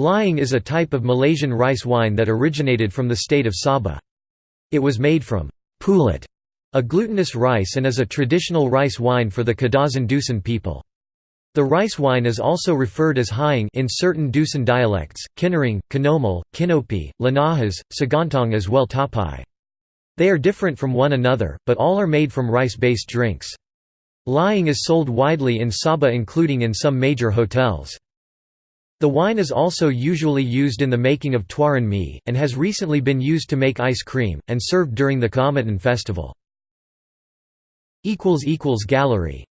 Lihing is a type of Malaysian rice wine that originated from the state of Sabah. It was made from pulut, a glutinous rice and is a traditional rice wine for the Kadazan Dusun people. The rice wine is also referred as Hying in certain Dusun dialects, Kinarang, Kinomal, Kinopi, Lanahas, Sagantong as well Tapai. They are different from one another, but all are made from rice-based drinks. Lihing is sold widely in Sabah including in some major hotels. The wine is also usually used in the making of tuaran mi, and has recently been used to make ice cream, and served during the Kaamatan festival. Gallery